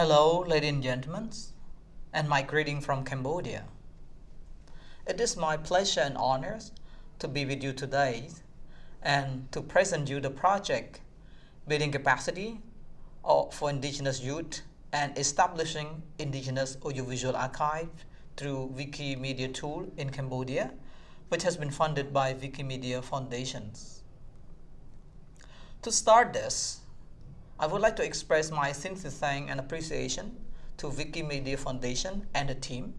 Hello, ladies and gentlemen, and my greeting from Cambodia. It is my pleasure and honor to be with you today and to present you the project Building Capacity for Indigenous Youth and Establishing Indigenous Audiovisual Archive through Wikimedia Tool in Cambodia, which has been funded by Wikimedia Foundations. To start this, I would like to express my sincere thanks and appreciation to Wikimedia Foundation and the team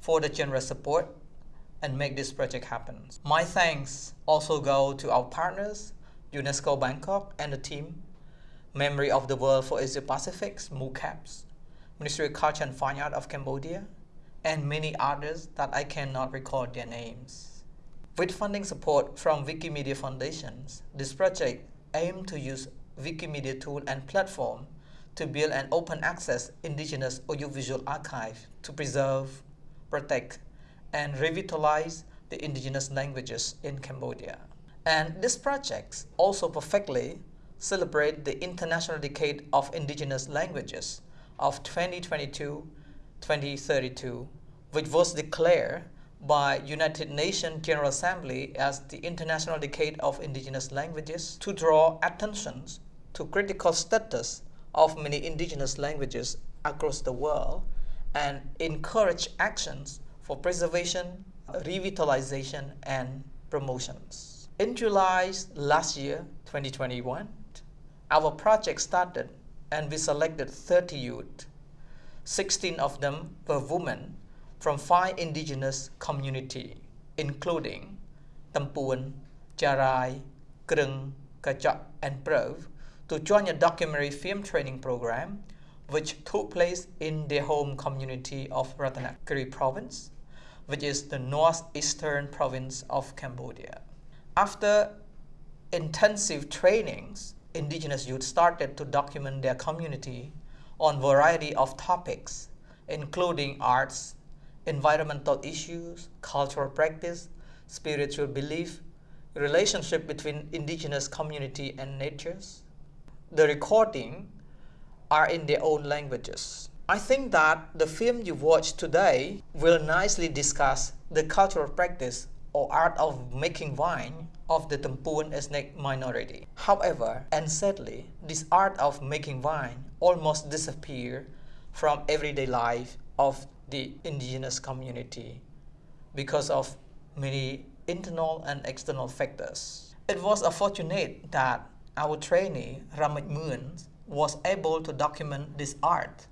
for the generous support and make this project happen. My thanks also go to our partners, UNESCO Bangkok and the team, Memory of the World for Asia Pacific's MOOCAPS, Ministry of Culture and Fine Art of Cambodia, and many others that I cannot record their names. With funding support from Wikimedia Foundations, this project aims to use Wikimedia tool and platform to build an open access indigenous audiovisual archive to preserve, protect, and revitalize the indigenous languages in Cambodia. And this project also perfectly celebrate the International Decade of Indigenous Languages of 2022-2032, which was declared by United Nations General Assembly as the International Decade of Indigenous Languages to draw attention to critical status of many indigenous languages across the world and encourage actions for preservation, revitalization, and promotions. In July last year, 2021, our project started and we selected 30 youth. 16 of them were women from five indigenous communities, including Tampuan, Jarai, Krung, Kachak, and Prov, to join a documentary film training program which took place in their home community of Ratanakiri province, which is the northeastern province of Cambodia. After intensive trainings, indigenous youth started to document their community on variety of topics, including arts, environmental issues, cultural practice, spiritual belief, relationship between indigenous community and natures, the recording are in their own languages. I think that the film you watch today will nicely discuss the cultural practice or art of making wine of the Tampuan ethnic minority. However, and sadly, this art of making wine almost disappeared from everyday life of the indigenous community because of many internal and external factors. It was unfortunate that our trainee, Ramit Moon, was able to document this art,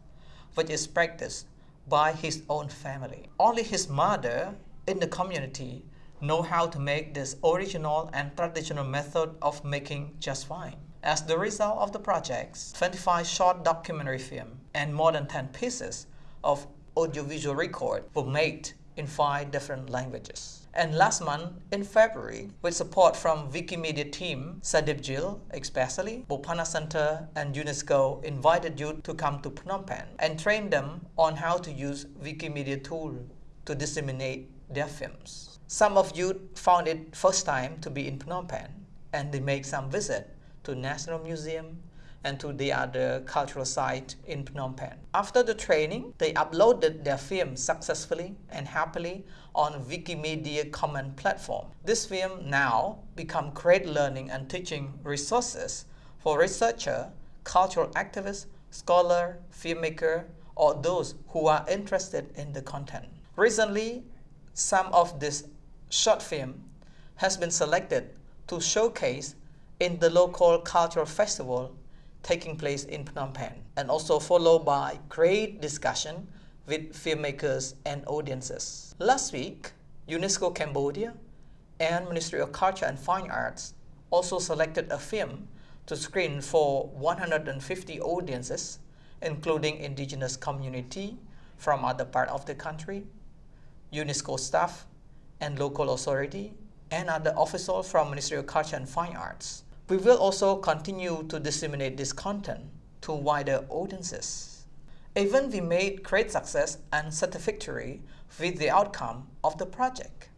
which is practiced by his own family. Only his mother in the community know how to make this original and traditional method of making just wine. As the result of the projects, 25 short documentary film and more than 10 pieces of audiovisual record were made in five different languages. And last month, in February, with support from Wikimedia team, Sadip Jill, especially, Bophana Center and UNESCO invited youth to come to Phnom Penh and train them on how to use Wikimedia tool to disseminate their films. Some of you found it first time to be in Phnom Penh and they make some visit to National Museum, and to the other cultural site in Phnom Penh. After the training, they uploaded their film successfully and happily on Wikimedia Commons platform. This film now become great learning and teaching resources for researcher, cultural activists, scholar, filmmaker, or those who are interested in the content. Recently, some of this short film has been selected to showcase in the local cultural festival taking place in Phnom Penh and also followed by great discussion with filmmakers and audiences. Last week, UNESCO Cambodia and Ministry of Culture and Fine Arts also selected a film to screen for 150 audiences, including indigenous community from other part of the country, UNESCO staff and local authority, and other officials from Ministry of Culture and Fine Arts. We will also continue to disseminate this content to wider audiences. Even we made great success and satisfactory with the outcome of the project.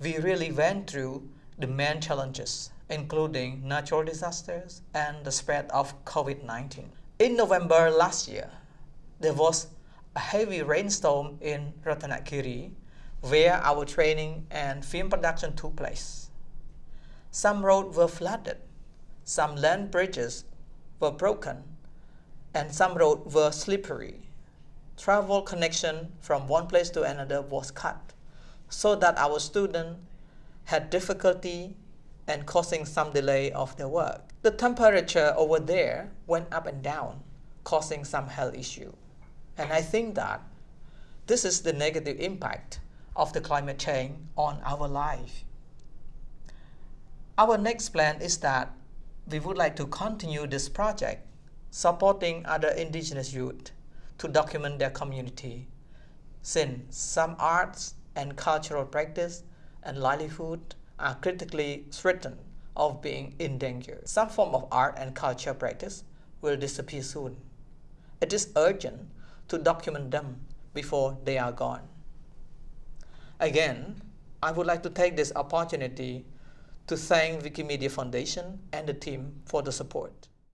We really went through the main challenges, including natural disasters and the spread of COVID-19. In November last year, there was a heavy rainstorm in Ratanakiri where our training and film production took place. Some roads were flooded, some land bridges were broken, and some roads were slippery. Travel connection from one place to another was cut, so that our students had difficulty and causing some delay of their work. The temperature over there went up and down, causing some health issue. And I think that this is the negative impact of the climate change on our life. Our next plan is that we would like to continue this project, supporting other indigenous youth to document their community, since some arts and cultural practice and livelihood are critically threatened of being in danger. Some form of art and culture practice will disappear soon. It is urgent to document them before they are gone. Again, I would like to take this opportunity to thank Wikimedia Foundation and the team for the support.